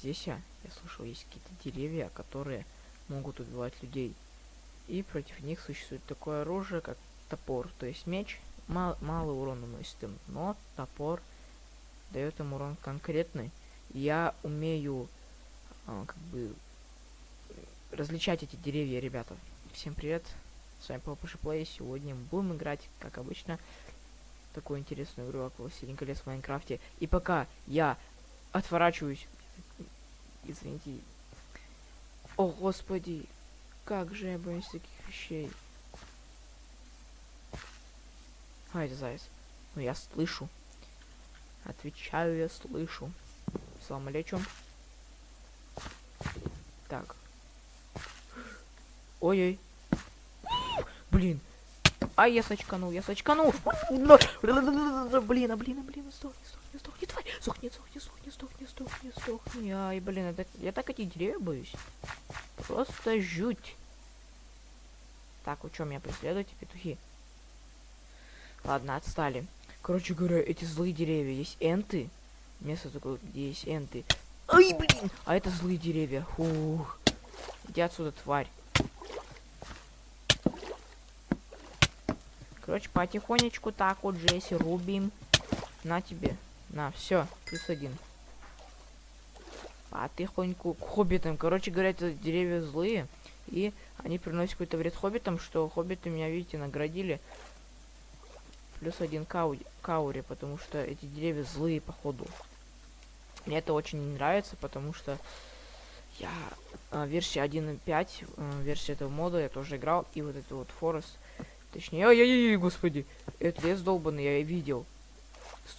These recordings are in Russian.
А здесь я, я слышал, есть какие-то деревья, которые могут убивать людей. И против них существует такое оружие, как топор. То есть меч мал, малый урон наносит им, но топор дает им урон конкретный. Я умею а, как бы различать эти деревья, ребята. Всем привет, с вами Папа Плей. Сегодня мы будем играть, как обычно, такую интересную игру, как Властелин колец в Майнкрафте. И пока я отворачиваюсь, извините, о господи, как же я боюсь таких вещей. А, это заяц. Ну, я слышу. Отвечаю, я слышу. Салам алейкум. Так. Ой-ой. Блин. А, я сочканул, я сочканул. Блин, а, блин, а, блин, сдохни, сдохни, сдохни, тварь. Сдохни, сдохни, сдохни, сдохни, сдохни, сдохни. Ай, блин, это, я так эти деревья боюсь. Просто жуть. Так, вы что, меня преследуете, петухи? Ладно, отстали. Короче говоря, эти злые деревья. Есть энты. Место такое, где есть энты. Ай, блин! А это злые деревья. Фух. Иди отсюда, тварь. Короче, потихонечку так вот, Джесси, рубим. На тебе. На, все, плюс один. Потихоньку к хоббитам. Короче говоря, это деревья злые. И они приносят какой-то вред хоббитам, что хоббиты меня, видите, наградили. Плюс один каури, каури, потому что эти деревья злые, походу. Мне это очень не нравится, потому что я э, версия 1.5, э, версия этого мода я тоже играл, и вот этот вот Форест, точнее, ой-ой-ой, господи, этот лес долбанный я видел.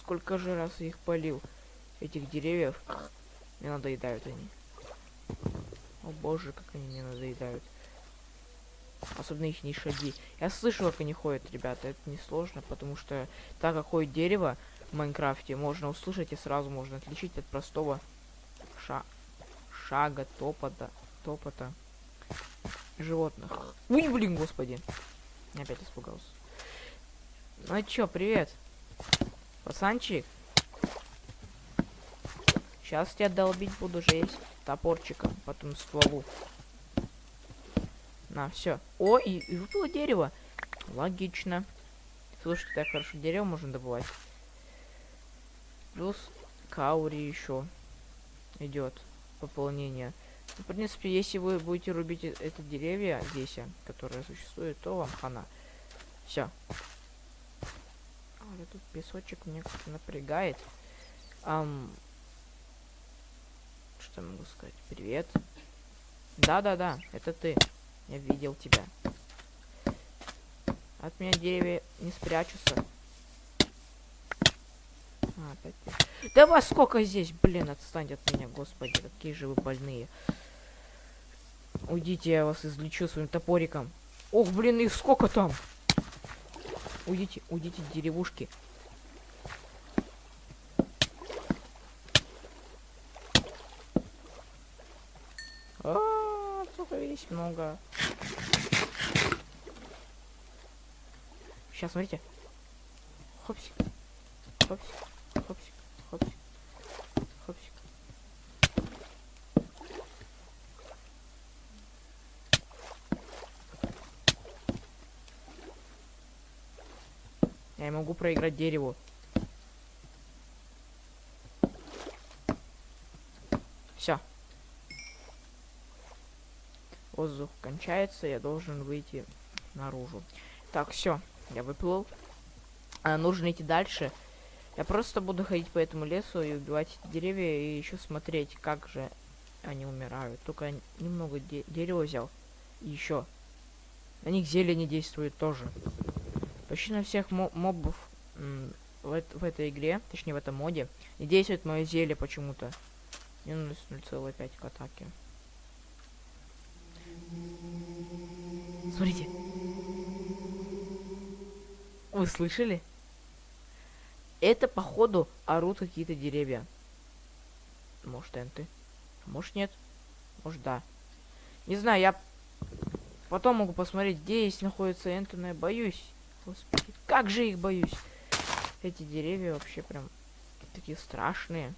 Сколько же раз я их полил, этих деревьев. Мне надоедают они. О боже, как они мне надоедают. Особенно их не шаги. Я слышал, как они ходят, ребята. Это не сложно, потому что так как ходит дерево в Майнкрафте, можно услышать и сразу можно отличить от простого ша шага, топота, топота животных. Ой, блин, господи. Опять испугался. Ну а чё, привет. Пацанчик. Сейчас тебя долбить буду жесть топорчиком, потом стволу. На, все. О, и, и выпало дерево. Логично. Слушайте, так хорошо дерево можно добывать. Плюс каури еще идет пополнение. Ну, в принципе, если вы будете рубить э, это деревья здесь, которые существуют, то вам хана. Все. Тут песочек мне как-то напрягает. Ам, что могу сказать? Привет. Да-да-да, это ты. Я видел тебя. От меня деревья не спрячутся. А, опять Да вас сколько здесь, блин, отстань от меня, господи, какие же вы больные. Уйдите, я вас излечу своим топориком. Ох, блин, их сколько там? Уйдите, уйдите, деревушки. А, -а, -а здесь много. Сейчас, смотрите. Хопсик. Хопсик. Хопсик. Хопсик. Я могу проиграть дереву. Все воздух кончается, я должен выйти наружу. Так, все, я выплыл. А, нужно идти дальше. Я просто буду ходить по этому лесу и убивать эти деревья и еще смотреть, как же они умирают. Только немного де дерева взял. И еще. На них зелье не действует тоже. Почти на всех мо мобов в, в этой игре, точнее в этом моде, не действует мое зелье почему-то. Минус 0,5 к атаке. Смотрите. Вы слышали? Это, походу, орут какие-то деревья. Может, энты. Может, нет. Может, да. Не знаю, я потом могу посмотреть, где здесь находятся энты, но я боюсь. Господи, как же их боюсь. Эти деревья вообще прям такие страшные.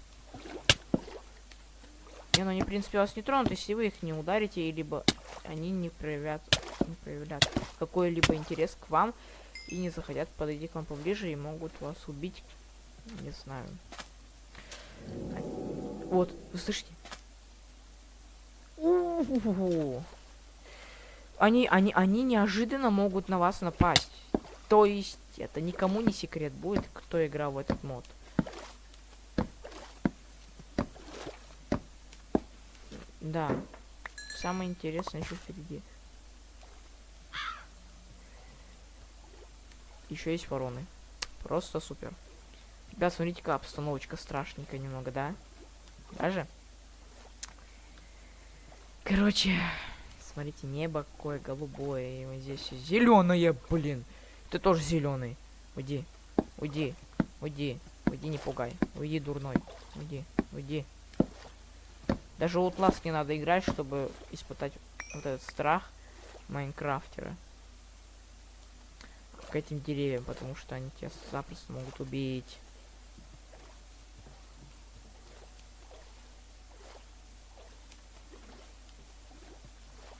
Не, ну они, в принципе, вас не тронут, если вы их не ударите, либо они не проявят, не проявлят какой-либо интерес к вам и не захотят подойти к вам поближе и могут вас убить. Не знаю. Вот, вы слышите? Они, они, они неожиданно могут на вас напасть. То есть, это никому не секрет будет, кто играл в этот мод. Да. Самое интересное еще впереди. Еще есть вороны. Просто супер. Ребят, смотрите-ка, обстановочка страшненькая немного, да? Даже? Короче, смотрите, небо какое голубое. И вот здесь зеленое, блин. Ты тоже зеленый. Уйди. Уйди. Уйди. Уйди, не пугай. Уйди, дурной. Уйди. Уйди. Даже Outlast не надо играть, чтобы испытать вот этот страх Майнкрафтера к этим деревьям, потому что они тебя запросто могут убить.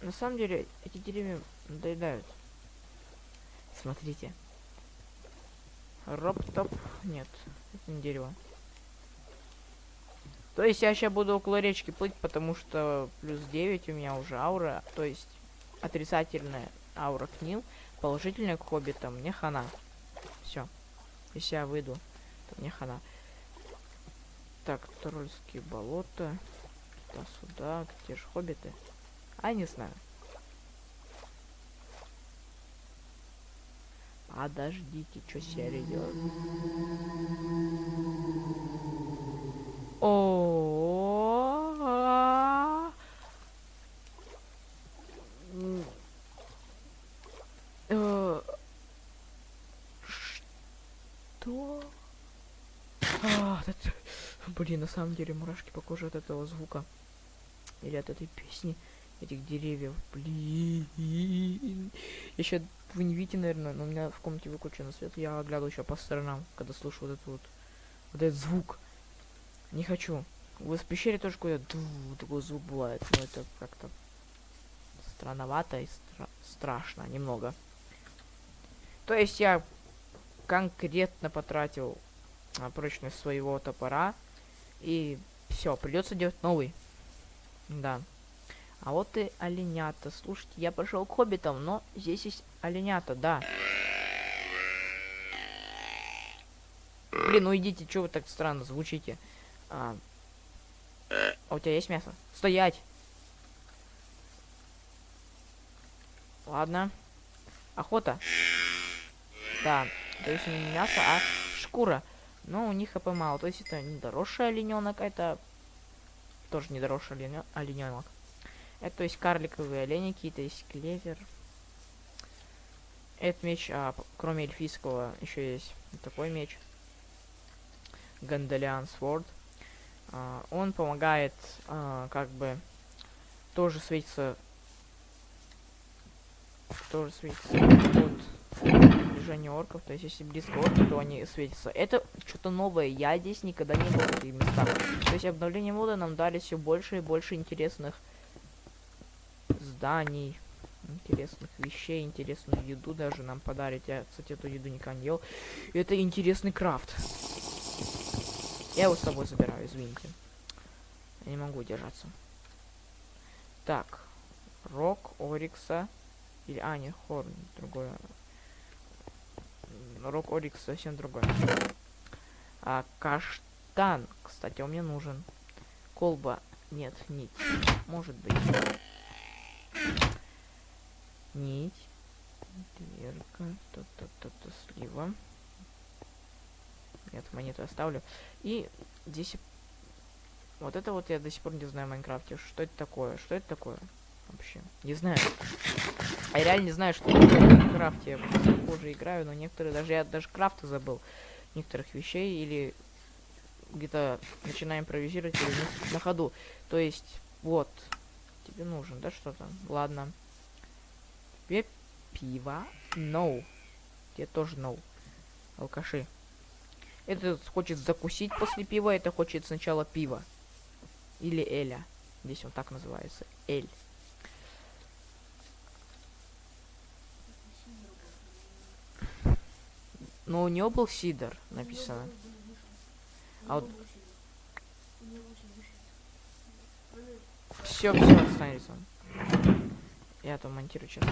На самом деле, эти деревья надоедают. Смотрите. Роп-топ. Нет, это не дерево. То есть я сейчас буду около речки плыть, потому что плюс 9 у меня уже аура. То есть отрицательная аура к ним, положительная к хоббитам. Мне хана. Все. Если я выйду, то мне хана. Так, Трольские болота. Туда-сюда. Где же хоббиты? А, не знаю. Подождите, что серия делает? О, э, что? А, блин, на самом деле мурашки по коже от этого звука. Или от этой песни этих деревьев. Блин. Еще вы не видите, наверное, но у меня в комнате выключен свет. Я оглядываю еще по сторонам, когда слышу вот этот вот, вот этот звук. Не хочу. В пещере тоже какой-то такой звук бывает. Но это как-то странновато и стра страшно немного. То есть я конкретно потратил на прочность своего топора. И все, придется делать новый. Да. А вот и оленята. Слушайте, я пошел к хоббитам, но здесь есть оленята, да. Блин, ну идите, что вы так странно звучите? А, а у тебя есть мясо? Стоять! Ладно. Охота. Да, то есть не мясо, а шкура. Но у них хп мало. То есть это не дорожший олененок, это тоже не дорожший олененок. Это то есть карликовые олени какие-то, есть клевер. Этот меч, а, кроме эльфийского, еще есть такой меч. Гандалиан Сворд. А, он помогает а, как бы тоже светиться тоже светится от движения орков. То есть, если близко орки, то они светятся. Это что-то новое. Я здесь никогда не был в этих местах. То есть, обновление мода нам дали все больше и больше интересных зданий, интересных вещей, интересную еду даже нам подарить. Я, кстати, эту еду никогда не ел. Это интересный крафт. Я его с собой забираю, извините. Я не могу держаться. Так. Рок, Орикса. Или, а, не, Хорн, другое. Рок, Орикс совсем другой. А, каштан, кстати, он мне нужен. Колба. Нет, нить. Может быть. Нить. Дверка. То-то-то-то слива. Нет, монету оставлю. И здесь... Вот это вот я до сих пор не знаю в Майнкрафте. Что это такое? Что это такое? Вообще. Не знаю. Я реально не знаю, что в Майнкрафте. Я похоже играю, но некоторые... Даже я даже крафты забыл. Некоторых вещей. Или где-то начинаем импровизировать или на ходу. То есть, вот. Тебе нужен, да, что-то? Ладно. Тебе пиво? No. Тебе тоже no. Алкаши. Этот хочет закусить после пива, это хочет сначала пива. Или Эля. Здесь он так называется. Эль. Но у него был Сидор написано. А вот... Все, все, останется. Я там монтирую сейчас.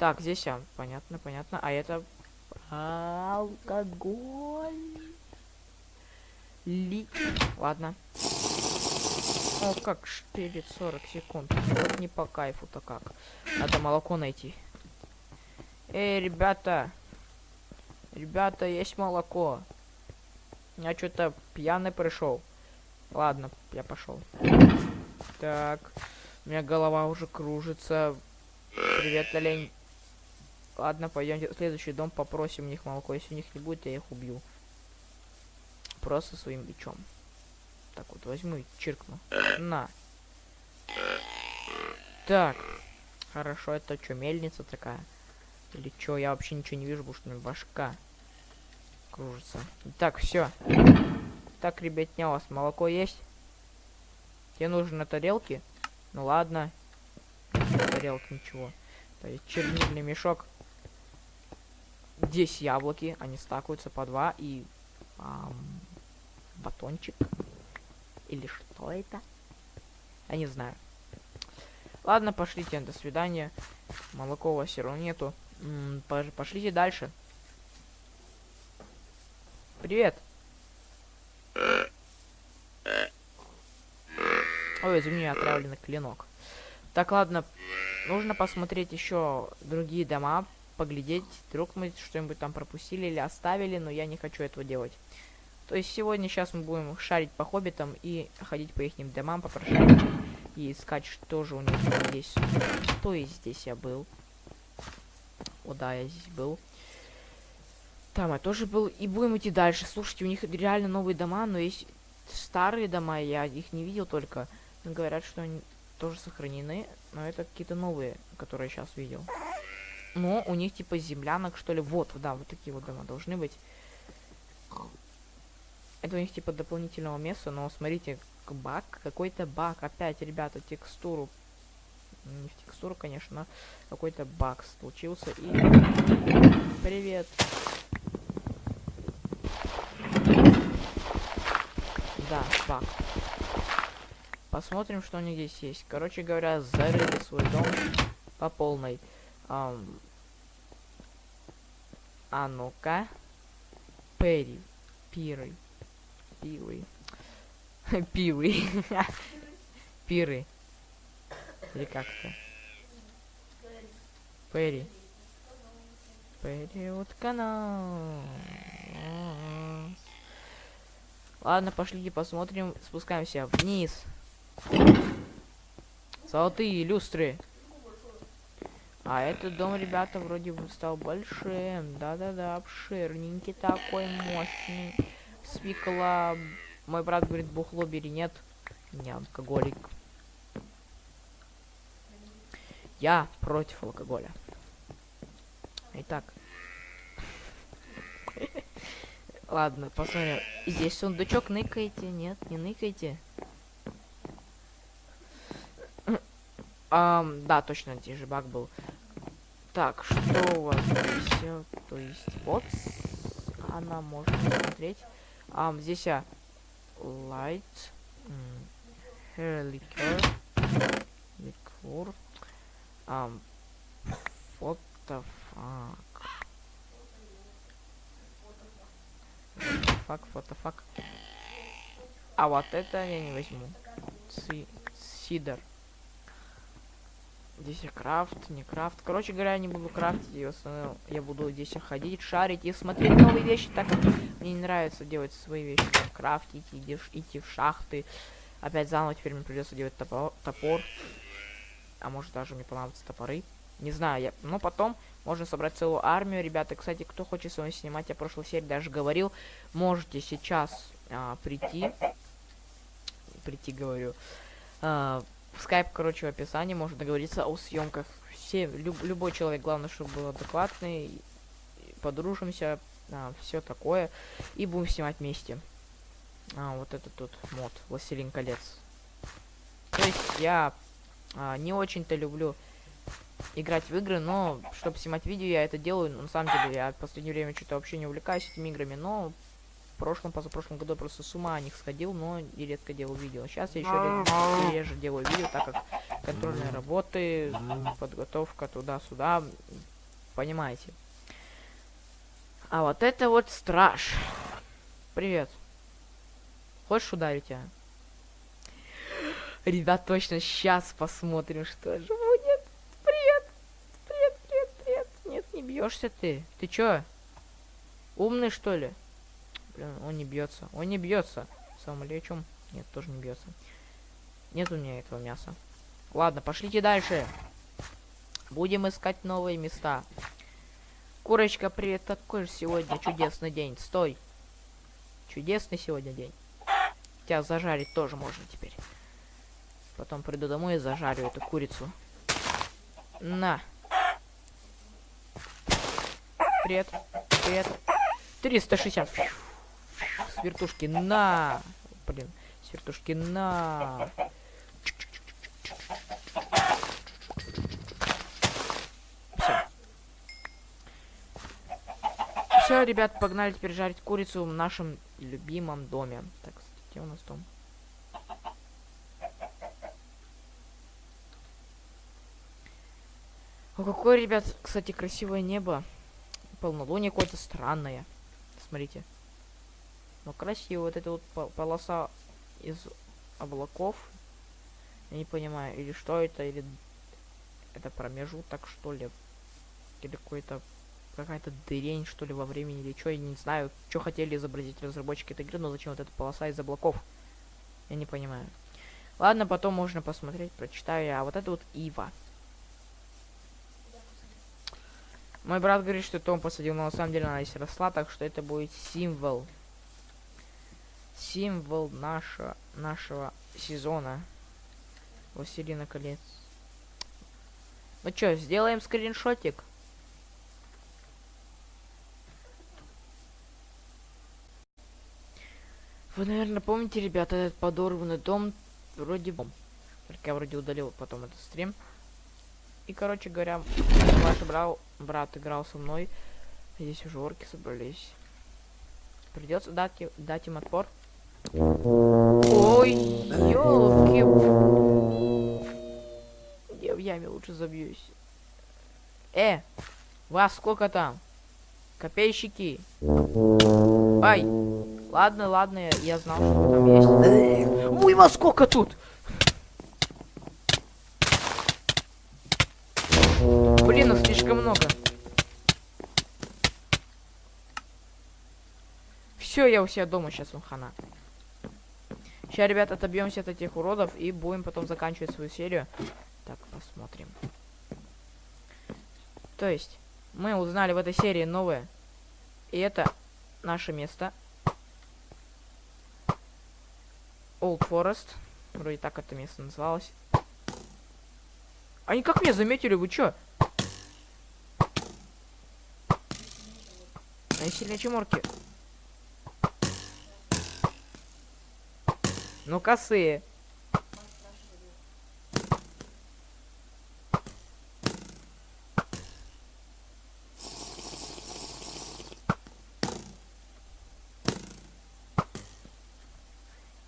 Так, здесь а, понятно, понятно. А это алкоголь. Ли. Ладно. О, как шпилит 40 секунд. Вот не по кайфу-то как. Надо молоко найти. Эй, ребята. Ребята, есть молоко. Я что-то пьяный пришел. Ладно, я пошел. Так. У меня голова уже кружится. Привет, олень. Ладно, пойдемте в следующий дом, попросим у них молоко. Если у них не будет, я их убью. Просто своим бичом. Так вот, возьму и чиркну. На. Так. Хорошо, это что, мельница такая? Или что? Я вообще ничего не вижу, потому что у меня башка кружится. Так, все. Так, ребятня, у вас молоко есть? Тебе нужно на тарелке? Ну ладно. Тарелка ничего. Чернильный мешок. Здесь яблоки, они стакаются по два и ам, батончик. Или что это? Я не знаю. Ладно, пошлите, до свидания. Молоко у вас все равно нету. М -м, пошлите дальше. Привет. Ой, извини, отравленный клинок. Так, ладно. Нужно посмотреть еще другие дома, поглядеть. Вдруг мы что-нибудь там пропустили или оставили, но я не хочу этого делать. То есть сегодня сейчас мы будем шарить по хоббитам и ходить по их домам, попрошать и искать, что же у них здесь. То есть здесь я был. О, да, я здесь был. Там я тоже был. И будем идти дальше. Слушайте, у них реально новые дома, но есть старые дома, я их не видел только. Говорят, что они тоже сохранены, но это какие-то новые, которые я сейчас видел. Но у них типа землянок, что ли. Вот, да, вот такие вот дома должны быть. Это у них типа дополнительного места, но смотрите, баг, какой-то баг. Опять, ребята, текстуру. Не в текстуру, конечно, какой-то баг случился. И... Привет. Да, баг. Посмотрим, что у них здесь есть. Короче говоря, зарыли свой дом по полной. Um, а ну-ка. Перри. Пиры. Пилы. Пилы. Пиры. Или как-то. Перри. Вот канал. Ладно, пошлите посмотрим. Спускаемся вниз. Золотые люстры. А этот дом, ребята, вроде бы стал большим. Да-да-да, обширненький такой, мощный. Свекла. Мой брат говорит, бухло бери, нет. Не алкоголик. Я против алкоголя. Итак. Ладно, посмотрим. Здесь сундучок ныкайте. Нет, не ныкайте. Um, да, точно, здесь же баг был. Так, что у вас здесь? То есть, вот, она может смотреть. Um, здесь а, light, hair liquor, liquor, um, what the fuck? The fuck? А вот это я не возьму. Си сидор. Здесь крафт, не крафт. Короче говоря, я не буду крафтить, в основном я буду здесь ходить, шарить и смотреть новые вещи, так как мне не нравится делать свои вещи, там, крафтить, идти, идти в шахты. Опять заново теперь мне придется делать топор, топор. А может даже мне понадобятся топоры. Не знаю, я... Но потом можно собрать целую армию. Ребята, кстати, кто хочет с вами снимать, я прошлой серии даже говорил, можете сейчас а, прийти. Прийти, говорю. А, скайп, короче, в описании, можно договориться о съемках. Все, люб, любой человек, главное, чтобы был адекватный, подружимся, а, все такое, и будем снимать вместе. А, вот это тут мод, Властелин колец. То есть я а, не очень-то люблю играть в игры, но чтобы снимать видео, я это делаю. На самом деле, я в последнее время что-то вообще не увлекаюсь этими играми, но в прошлом, позапрошлом году я просто с ума о них сходил, но и редко делал видео. Сейчас я еще реже делаю видео, так как контрольные работы, подготовка туда-сюда, понимаете. А вот это вот страж. Привет. Хочешь ударить, а? Ребят, точно сейчас посмотрим, что же будет. Привет. Привет, привет, привет. Нет, не бьешься ты. Ты чё? Умный, что ли? Блин, он не бьется. Он не бьется. Самолечем. Нет, тоже не бьется. Нет у меня этого мяса. Ладно, пошлите дальше. Будем искать новые места. Курочка, привет. Какой же сегодня чудесный день. Стой. Чудесный сегодня день. Тебя зажарить тоже можно теперь. Потом приду домой и зажарю эту курицу. На. Привет. Привет. 360. С вертушки на. Блин. С вертушки на. Все. Все, ребят, погнали теперь жарить курицу в нашем любимом доме. Так, где у нас дом? О, какое, ребят, кстати, красивое небо. Полнолуние какое-то странное. Смотрите. Но красиво. Вот эта вот полоса из облаков. Я не понимаю, или что это, или это промежуток, что ли. Или какой-то какая-то дырень, что ли, во времени, или что, я не знаю, что хотели изобразить разработчики этой игры, но зачем вот эта полоса из облаков? Я не понимаю. Ладно, потом можно посмотреть, прочитаю А вот это вот Ива. Мой брат говорит, что Том посадил, но на самом деле она здесь росла, так что это будет символ. Символ нашего, нашего сезона. Властелина колец. Ну чё, сделаем скриншотик? Вы, наверное, помните, ребята, этот подорванный дом вроде... Только я вроде удалил потом этот стрим. И, короче говоря, ваш брал, брат играл со мной. Здесь уже орки собрались. Придется дать, дать им отпор. Ой, елки. Я в яме лучше забьюсь. Э, вас сколько там? Копейщики. Ай. Ладно, ладно, я, знал, что там есть. Ой, вас сколько тут? Блин, их слишком много. Все, я у себя дома сейчас, он хана. Сейчас, ребят, отобьемся от этих уродов и будем потом заканчивать свою серию. Так, посмотрим. То есть, мы узнали в этой серии новое. И это наше место. Old Forest. Вроде так это место называлось. Они как меня заметили, вы чё? Они сильнее, чем Ну, косые.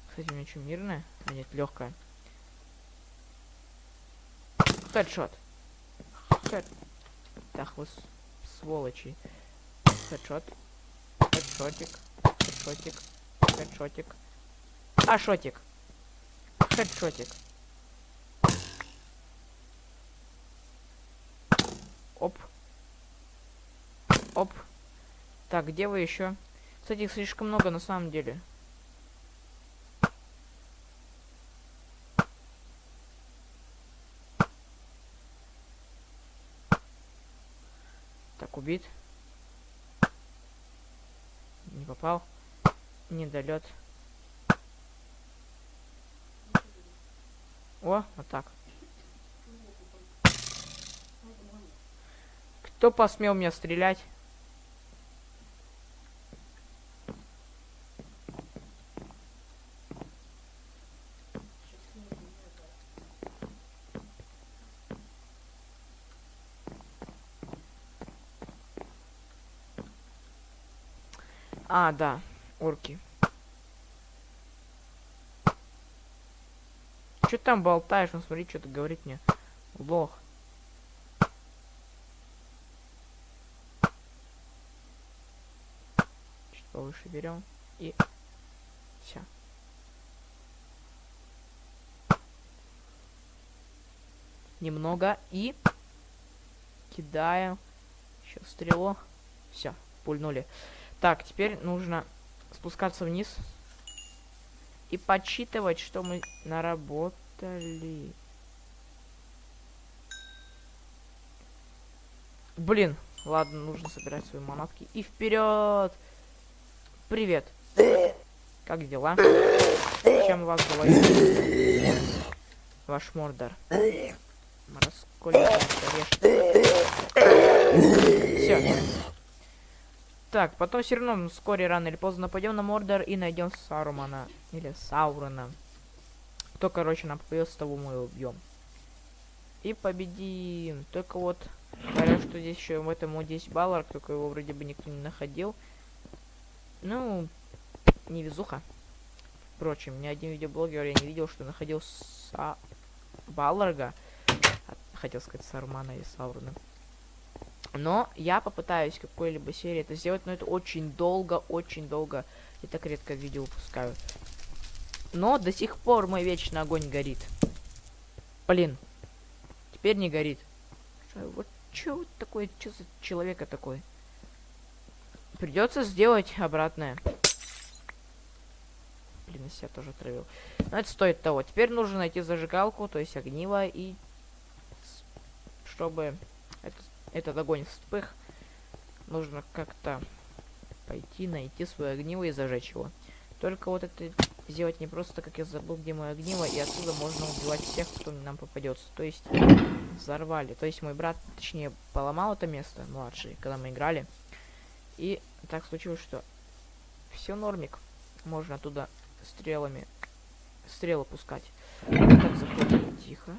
Кстати, у меня что, мирная? А нет, легкая. Хедшот. Хед... Так, вы сволочи. Хедшот. Хедшотик. Хедшотик. Хедшотик. А, шотик. Оп. Оп. Так, где вы еще? Кстати, их слишком много на самом деле. Так, убит. Не попал. Недолет. О, вот так. Кто посмел меня стрелять? А, да, орки. Че там болтаешь? Ну смотри, что ты говорит мне. Лох. Чуть повыше берем. И все. Немного и кидаем. Еще стрелу. Все, пульнули. Так, теперь нужно спускаться вниз и подсчитывать, что мы наработали. Блин, ладно, нужно собирать свои манатки. И вперед! Привет. Как дела? Чем вас говорит? Ваш мордор. Все. Так, потом все равно вскоре, рано или поздно нападем на Мордор и найдем Сарумана. Или Саурона. Кто, короче, нам попадется, того мы убьем. И победим. Только вот, говорят, что здесь еще в этом моде есть Баллар, только его вроде бы никто не находил. Ну, невезуха. Впрочем, ни один видеоблогер я не видел, что находил Са... Балларга. Хотел сказать Сармана и Саурона. Но я попытаюсь какой-либо серии это сделать, но это очень долго, очень долго. Я так редко видео выпускаю. Но до сих пор мой вечный огонь горит. Блин. Теперь не горит. Вот что вот такое, что за человека такой? Придется сделать обратное. Блин, я себя тоже отравил. Но это стоит того. Теперь нужно найти зажигалку, то есть огниво, и чтобы это этот огонь вспых, нужно как-то пойти, найти свое огниво и зажечь его. Только вот это сделать не просто, как я забыл, где мое огниво, и отсюда можно убивать всех, кто нам попадется. То есть взорвали. То есть мой брат, точнее, поломал это место, младший, когда мы играли. И так случилось, что все нормик. Можно оттуда стрелами стрелы пускать. Так, заходим тихо.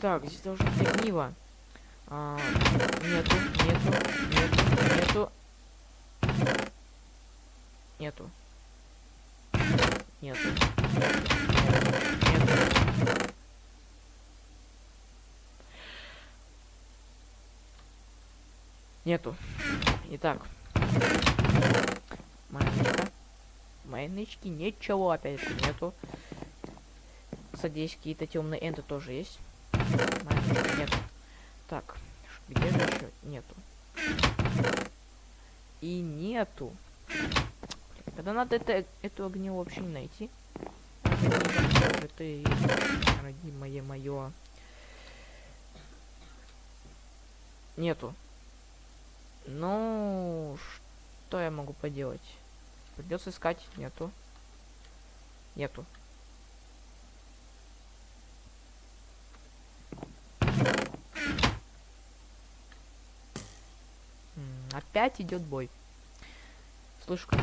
Так, здесь должно быть огниво. А, нету, нету, нету, нету. Нету. Нету. Нету. Нету. Итак. Майнычка. Майнычки ничего опять нету. Кстати, какие-то темные энты тоже есть. Нет. Так, где же еще? Нету. И нету. Когда надо это, эту не найти. И родимое мое. Нету. Ну, что я могу поделать? Придется искать. Нету. Нету. Опять идет бой. Слышу, как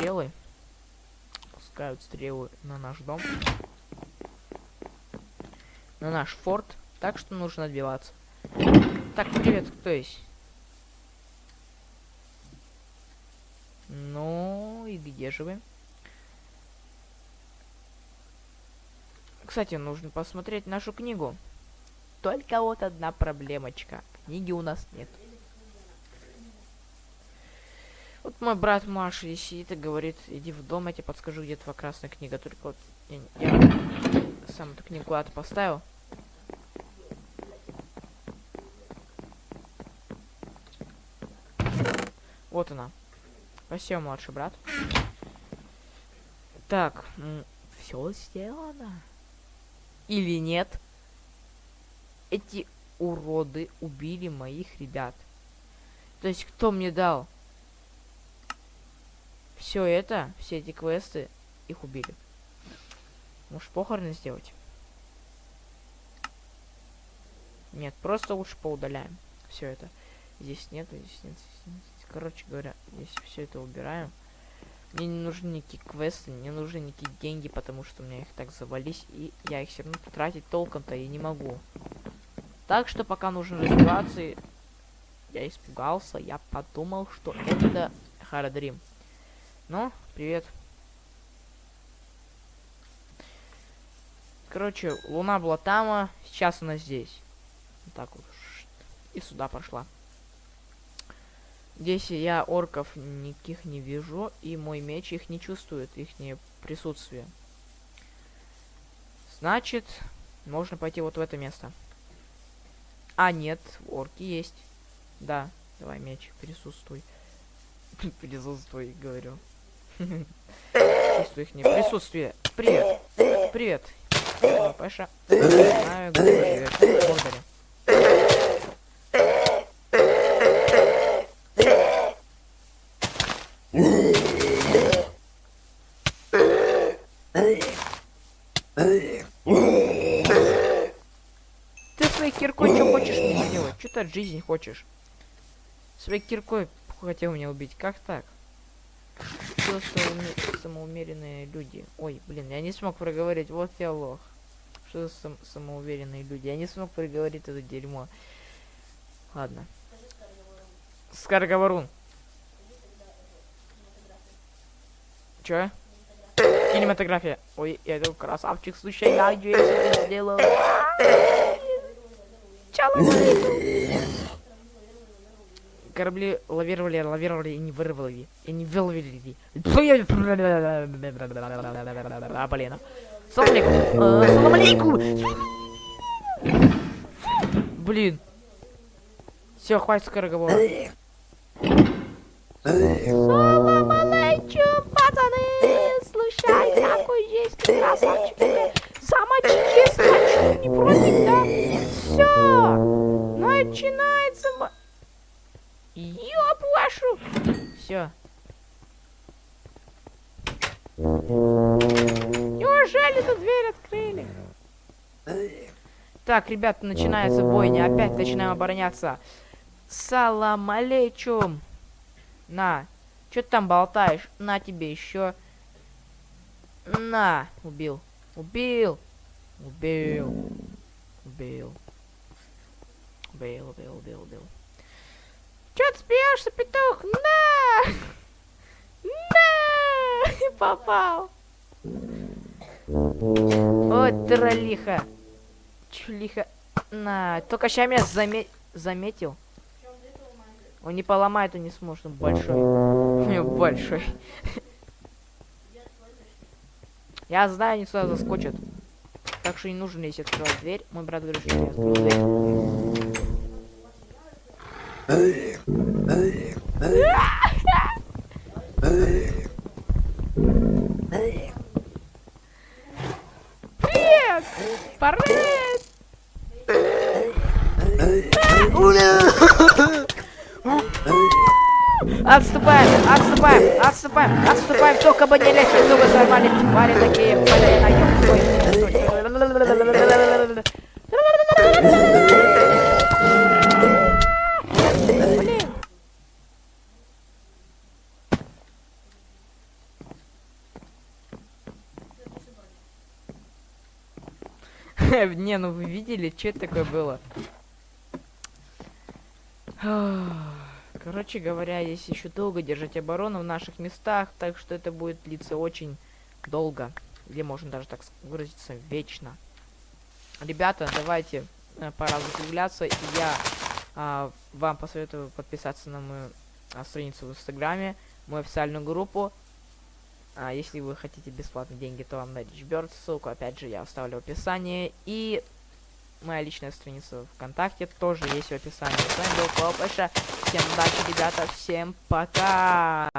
стрелы. Пускают стрелы на наш дом. На наш форт. Так что нужно отбиваться. Так, привет, кто есть? Ну, и где же вы? Кстати, нужно посмотреть нашу книгу. Только вот одна проблемочка. Книги у нас нет. Вот мой брат Маша и сидит и говорит, иди в дом, я тебе подскажу, где твоя красная книга. Только вот я, я сам эту книгу куда-то поставил. Вот она. Спасибо, младший брат. Так, все сделано. Или нет? эти уроды убили моих ребят. То есть кто мне дал все это, все эти квесты, их убили. Может похороны сделать? Нет, просто лучше поудаляем. Все это. Здесь нет, здесь нет, здесь нет. Короче говоря, здесь все это убираем. Мне не нужны никакие квесты, не нужны никакие деньги, потому что у меня их так завались, и я их все равно потратить толком-то и не могу. Так что пока нужно развиваться Я испугался, я подумал, что это Харадрим. Ну, привет. Короче, луна была там, а сейчас она здесь. Вот так вот. И сюда пошла. Здесь я орков никаких не вижу, и мой меч их не чувствует, их присутствие. Значит, можно пойти вот в это место. А, нет, орки есть. Да, давай меч, присутствуй. Присутствуй, говорю. Чувствую их не присутствие. Привет. Привет. Паша. Знаю, где. Ты? Что ты от жизни хочешь? Своей киркой хотел меня убить. Как так? Что самоумеренные люди? Ой, блин, я не смог проговорить. Вот я лох. Что за сам самоуверенные люди? Я не смог проговорить это дерьмо. Ладно. Скороговорун. Чё? Кинематография. Ой, я это красавчик, слушай, я это сделал. Чало Корабли лавировали, лавировали и не вырвали. И не выловили. А, блин. Салам алейкум. Салам алейкум. Блин. Все, хватит скороговора. Салам алейкум, пацаны! Слушай, какой есть красавчик. Замочки, скачу, не против, да? Все, начинается... Ёб вашу! Все. Неужели тут дверь открыли? Так, ребята, начинается бойня. Опять начинаем обороняться. Салам алейкум. На. Что ты там болтаешь? На тебе еще. На. Убил. Убил. Убил. Убил. Убил, убил, убил, убил. Че ты смеешься, петух? На! На! Попал. Ой, троллиха. Чулиха. На. Только сейчас меня заме заметил. Он не поломает, он не сможет, он большой. У него большой. Я знаю, они сюда заскочат. Так что не нужно лезть открывать дверь. Мой брат говорит, что я открою дверь. Привет! Привет! Отступаем, отступаем, отступаем, отступаем, только бы не лезть, зубы сорвали, твари такие, Не, ну вы видели, что это такое было? Короче говоря, здесь еще долго держать оборону в наших местах, так что это будет длиться очень долго. Или можно даже так выразиться, вечно. Ребята, давайте, э, пора закругляться. Я а, вам посоветую подписаться на мою а, страницу в Инстаграме, мою официальную группу. А, если вы хотите бесплатные деньги, то вам на Richbird, ссылку опять же я оставлю в описании. И моя личная страница ВКонтакте тоже есть в описании. С вами был Папаша. Всем удачи, ребята. Всем пока.